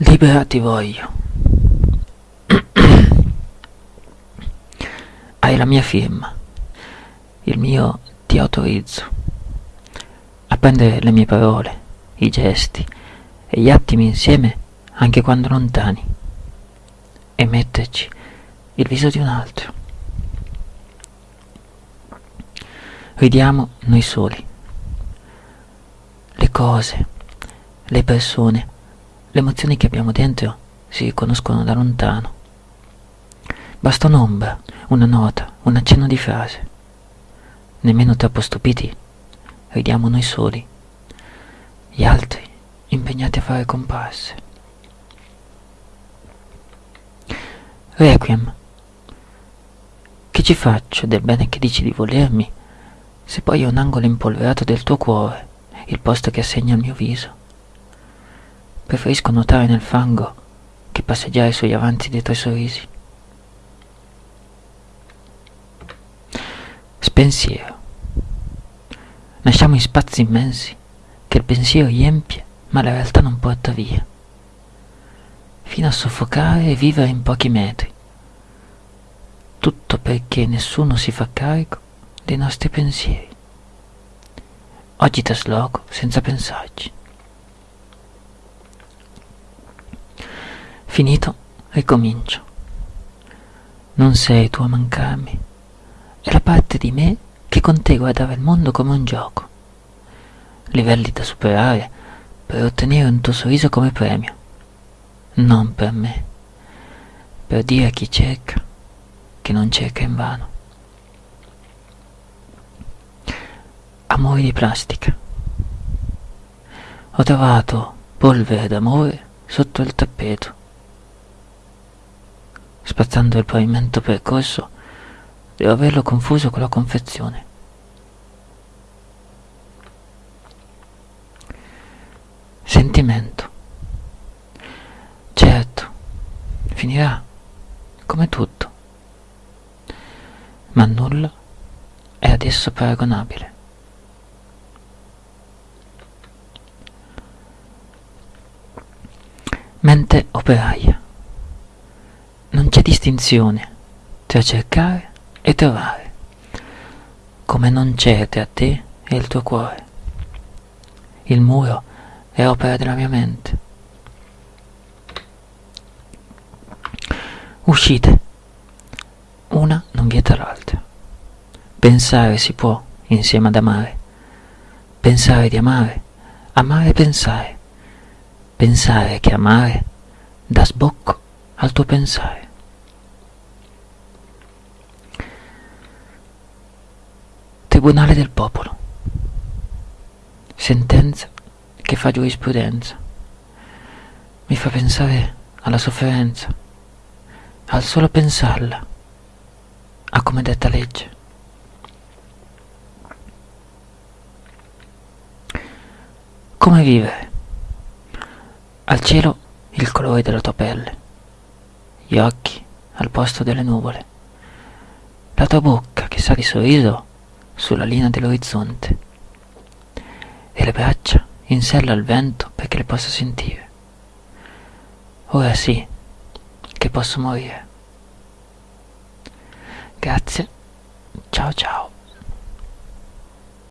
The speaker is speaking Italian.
Libera ti voglio. Hai la mia firma. Il mio ti autorizzo a prendere le mie parole, i gesti e gli attimi insieme anche quando lontani e metterci il viso di un altro. Ridiamo noi soli. Le cose, le persone, le emozioni che abbiamo dentro si riconoscono da lontano. Basta un'ombra, una nota, un accenno di frase. Nemmeno troppo stupiti, ridiamo noi soli. Gli altri impegnati a fare comparse. Requiem. Che ci faccio del bene che dici di volermi, se poi è un angolo impolverato del tuo cuore, il posto che assegna al mio viso? Preferisco nuotare nel fango che passeggiare sugli avanti dei tuoi sorrisi. Spensiero. Nasciamo in spazi immensi che il pensiero riempie, ma la realtà non porta via, fino a soffocare e vivere in pochi metri. Tutto perché nessuno si fa carico dei nostri pensieri. Oggi trasloco senza pensarci. Finito, ricomincio. Non sei tu a mancarmi, è la parte di me che con te guardava il mondo come un gioco. Livelli da superare per ottenere un tuo sorriso come premio. Non per me, per dire a chi cerca che non cerca invano. Amori di plastica. Ho trovato polvere d'amore sotto il tappeto spazzando il pavimento percorso, devo averlo confuso con la confezione. Sentimento. Certo, finirà, come tutto, ma nulla è adesso paragonabile. Mente operaia. Distinzione tra cercare e trovare, come non c'è tra te e il tuo cuore. Il muro è opera della mia mente. Uscite. Una non vieta l'altra. Pensare si può insieme ad amare. Pensare di amare. Amare pensare. Pensare che amare dà sbocco al tuo pensare. Tribunale del popolo. Sentenza che fa giurisprudenza. Mi fa pensare alla sofferenza, al solo pensarla, a come detta legge. Come vivere? Al cielo il colore della tua pelle, gli occhi al posto delle nuvole, la tua bocca che sa di sorriso sulla linea dell'orizzonte e le braccia in sella al vento perché le possa sentire. Ora sì che posso morire. Grazie, ciao ciao.